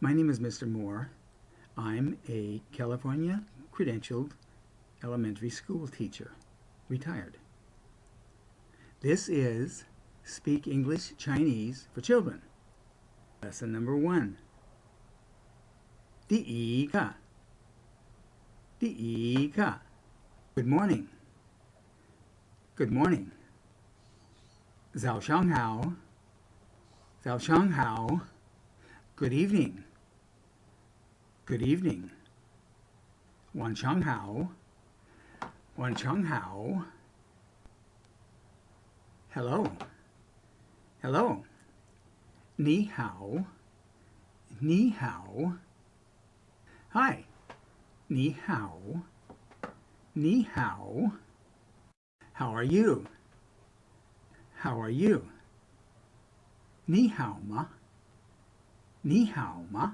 My name is Mr. Moore. I'm a California credentialed elementary school teacher, retired. This is Speak English Chinese for Children. Lesson number one. 第一课第一课 Good morning. Good morning. 早上好早上好 Good evening. Good evening. Wan Chang Hao. Wan Chang Hao. Hello. Hello. Ni Hao. Ni Hao. Hi. Ni Hao. Ni Hao. How are you? How are you? Ni Hao Ma. Ni Hao Ma.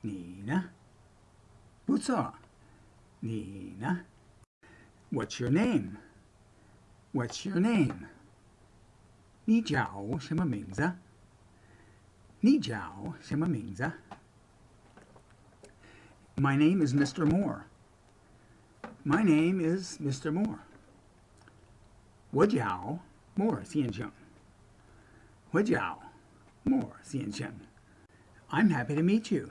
你呢？不错。你呢？What's your name? What's your name? 你叫什么名字？你叫什么名字？My name is Mr. Moore. My name is Mr. Moore. 我叫 Moore 先生。我叫 Moore 先生。I'm happy to meet you.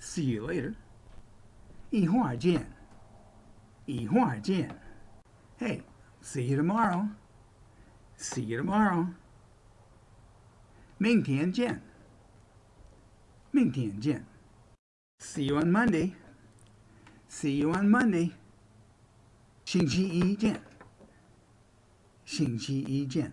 See you later. 一会儿见。一会儿见。Hey, see you tomorrow. See you tomorrow. 明天见。明天见。See you on Monday. See you on Monday. 星期一见。星期一见。